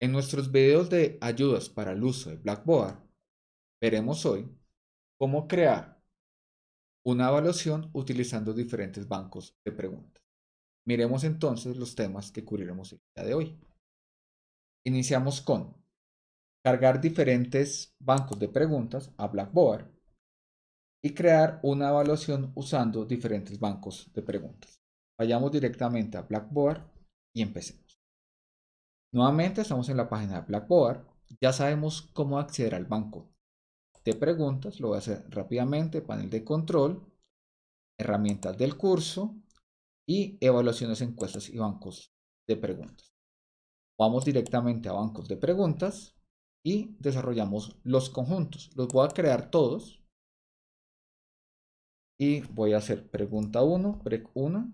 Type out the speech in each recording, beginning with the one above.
En nuestros videos de ayudas para el uso de Blackboard, veremos hoy cómo crear una evaluación utilizando diferentes bancos de preguntas. Miremos entonces los temas que cubriremos el día de hoy. Iniciamos con cargar diferentes bancos de preguntas a Blackboard y crear una evaluación usando diferentes bancos de preguntas. Vayamos directamente a Blackboard y empecemos. Nuevamente estamos en la página de Blackboard. Ya sabemos cómo acceder al banco de preguntas. Lo voy a hacer rápidamente. Panel de control, herramientas del curso y evaluaciones, encuestas y bancos de preguntas. Vamos directamente a bancos de preguntas y desarrollamos los conjuntos. Los voy a crear todos. Y voy a hacer pregunta 1, break 1,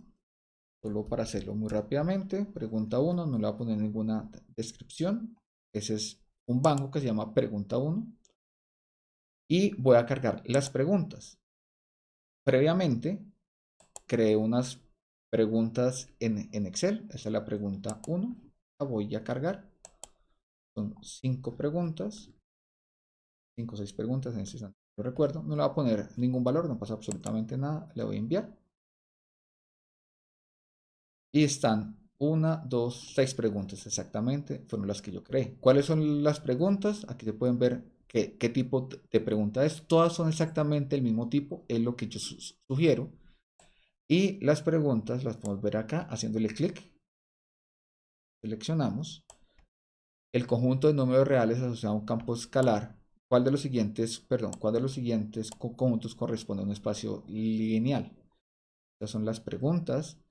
Solo para hacerlo muy rápidamente, pregunta 1, no le voy a poner ninguna descripción. Ese es un banco que se llama pregunta 1. Y voy a cargar las preguntas. Previamente, creé unas preguntas en, Excel. Esta es la pregunta 1. La voy a cargar. Son 5 preguntas. 5 o 6 preguntas en ese no recuerdo. No le voy a poner ningún valor, no pasa absolutamente nada. Le voy a enviar. Y están una, dos, seis preguntas exactamente, fueron las que yo creé. ¿Cuáles son las preguntas? Aquí se pueden ver qué, qué tipo de pregunta es. Todas son exactamente el mismo tipo, es lo que yo sugiero. Y las preguntas las podemos ver acá haciéndole clic. Seleccionamos. El conjunto de números reales asociado a un campo escalar. ¿Cuál de los siguientes, perdón, cuál de los siguientes conjuntos corresponde a un espacio lineal? Estas son las preguntas.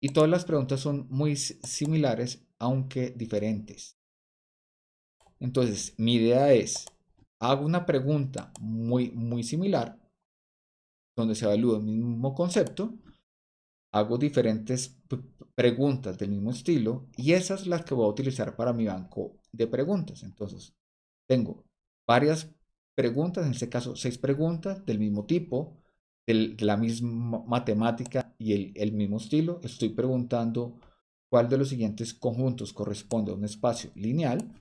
Y todas las preguntas son muy similares, aunque diferentes. Entonces, mi idea es, hago una pregunta muy, muy similar, donde se evalúa el mismo concepto, hago diferentes preguntas del mismo estilo, y esas las que voy a utilizar para mi banco de preguntas. Entonces, tengo varias preguntas, en este caso, seis preguntas del mismo tipo, de la misma matemática y el, mismo estilo, estoy preguntando cuál de los siguientes conjuntos corresponde a un espacio lineal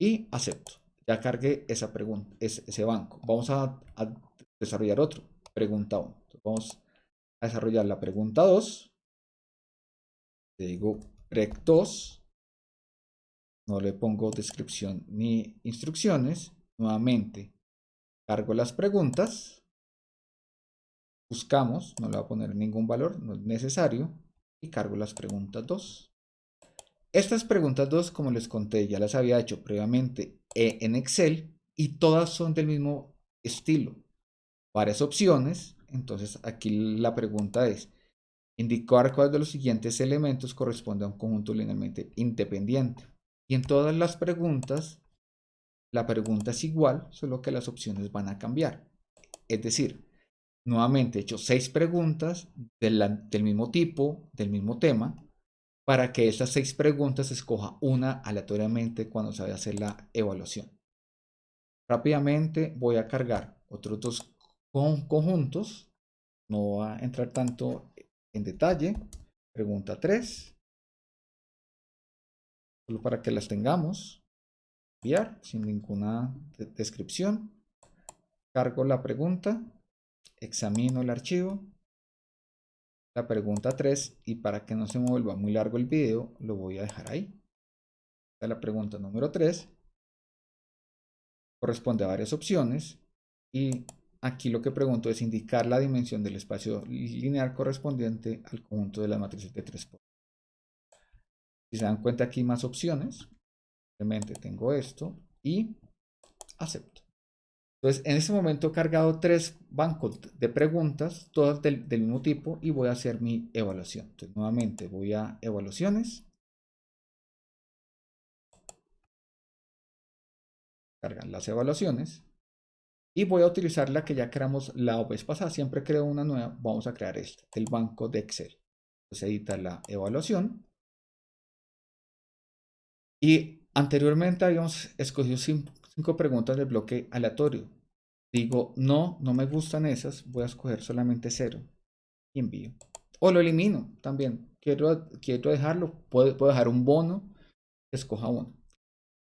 y acepto. Ya cargué esa pregunta, ese, banco. Vamos a, desarrollar otro. Pregunta 1. Vamos a desarrollar la pregunta 2. Le digo rec 2. No le pongo descripción ni instrucciones. Nuevamente Cargo las preguntas. Buscamos, no le voy a poner ningún valor, no es necesario. Y cargo las preguntas 2. Estas preguntas 2, como les conté, ya las había hecho previamente eh, en Excel y todas son del mismo estilo. Varias opciones. Entonces aquí la pregunta es, indicar cuál de los siguientes elementos corresponde a un conjunto linealmente independiente. Y en todas las preguntas la pregunta es igual, solo que las opciones van a cambiar. Es decir, nuevamente he hecho seis preguntas del, mismo tipo, del mismo tema, para que estas seis preguntas escoja una aleatoriamente cuando se vaya a hacer la evaluación. Rápidamente voy a cargar otros dos conjuntos. No voy a entrar tanto en detalle. Pregunta 3. Solo para que las tengamos enviar sin ninguna descripción. Cargo la pregunta, examino el archivo, la pregunta 3 y para que no se me vuelva muy largo el video lo voy a dejar ahí. Esta la pregunta número 3. Corresponde a varias opciones y aquí lo que pregunto es indicar la dimensión del espacio lineal correspondiente al conjunto de las matrices de 3 por. Si se dan cuenta aquí más opciones, Tengo esto y acepto. Entonces, en este momento he cargado tres bancos de preguntas, todas del, mismo tipo, y voy a hacer mi evaluación. Entonces, nuevamente voy a evaluaciones. Cargan las evaluaciones. Y voy a utilizar la que ya creamos la vez pasada. Siempre creo una nueva. Vamos a crear esta, el banco de Excel. Entonces, edita la evaluación. Y Anteriormente habíamos escogido cinco, preguntas del bloque aleatorio. Digo, no, no me gustan esas, voy a escoger solamente cero y envío. O lo elimino también. Quiero, quiero dejarlo, puedo, puedo dejar un bono escoja uno.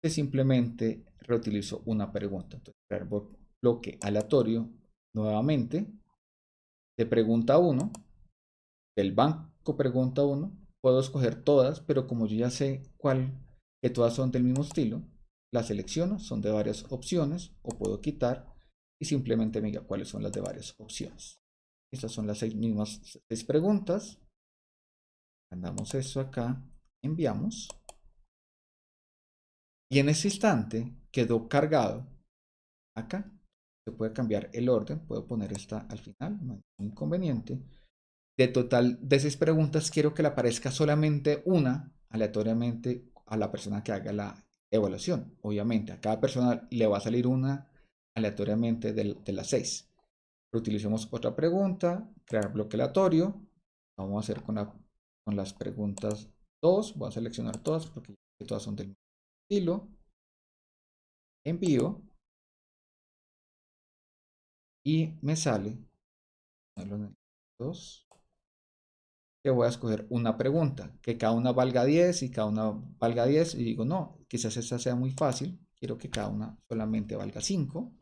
Que simplemente reutilizo una pregunta. Entonces, bloque aleatorio nuevamente de pregunta 1, del banco pregunta 1, puedo escoger todas, pero como yo ya sé cuál, que todas son del mismo estilo, las selecciono, son de varias opciones, o puedo quitar y simplemente me diga cuáles son las de varias opciones. Estas son las seis mismas seis preguntas. Mandamos eso acá, enviamos. Y en ese instante quedó cargado acá. Se puede cambiar el orden, puedo poner esta al final, no hay inconveniente. De total de seis preguntas, quiero que le aparezca solamente una aleatoriamente a la persona que haga la evaluación. Obviamente, a cada persona le va a salir una aleatoriamente de, las seis. Utilicemos otra pregunta, crear bloque aleatorio. Vamos a hacer con, la, con las preguntas 2. Voy a seleccionar todas porque todas son del mismo estilo. Envío. Y me sale 2 que voy a escoger una pregunta, que cada una valga 10 y cada una valga 10 y digo no, quizás esta sea muy fácil, quiero que cada una solamente valga 5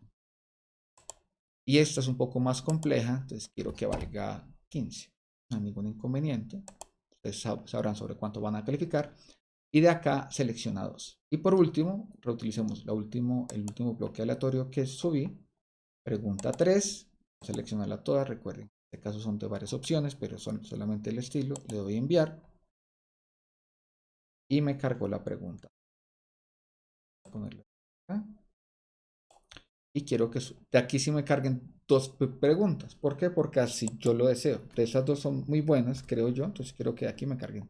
y esta es un poco más compleja, entonces quiero que valga 15, no hay ningún inconveniente, ustedes sabrán sobre cuánto van a calificar. Y de acá selecciona 2 y por último, reutilicemos último, el último bloque aleatorio que subí, pregunta 3, seleccionarla toda, recuerden en este caso son de varias opciones, pero son solamente el estilo. Le doy a enviar. Y me cargó la pregunta. Y quiero que de aquí sí me carguen dos preguntas. ¿Por qué? Porque así yo lo deseo. De esas dos son muy buenas, creo yo. Entonces quiero que aquí me carguen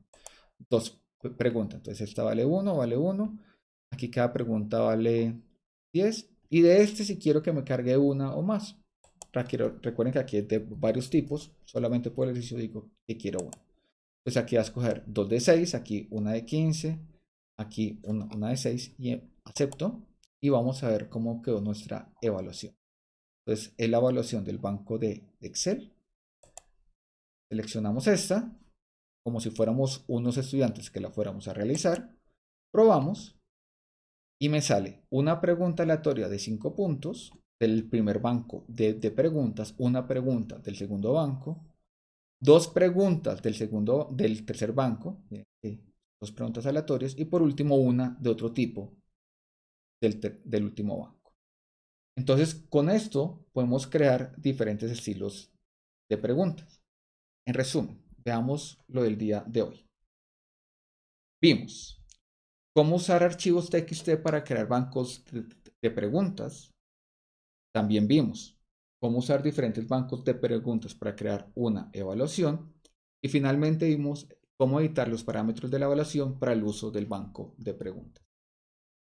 dos preguntas. Entonces esta vale 1, vale 1. Aquí cada pregunta vale 10. Y de este si quiero que me cargue una o más recuerden que aquí es de varios tipos, solamente por el ejercicio digo que quiero uno. Entonces aquí voy a escoger dos de 6, aquí una de 15, aquí una, una de 6 y acepto. Y vamos a ver cómo quedó nuestra evaluación. Entonces es la evaluación del banco de Excel. Seleccionamos esta, como si fuéramos unos estudiantes que la fuéramos a realizar. Probamos y me sale una pregunta aleatoria de 5 puntos del primer banco de, preguntas, una pregunta del segundo banco, dos preguntas del segundo, del tercer banco, dos preguntas aleatorias, y por último una de otro tipo del, del último banco. Entonces, con esto podemos crear diferentes estilos de preguntas. En resumen, veamos lo del día de hoy. Vimos cómo usar archivos TXT para crear bancos de preguntas, también vimos cómo usar diferentes bancos de preguntas para crear una evaluación. Y finalmente vimos cómo editar los parámetros de la evaluación para el uso del banco de preguntas.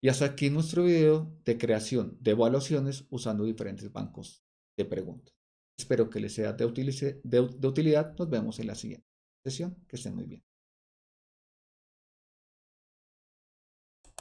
Y hasta aquí nuestro video de creación de evaluaciones usando diferentes bancos de preguntas. Espero que les sea de, utilidad. Nos vemos en la siguiente sesión. Que estén muy bien.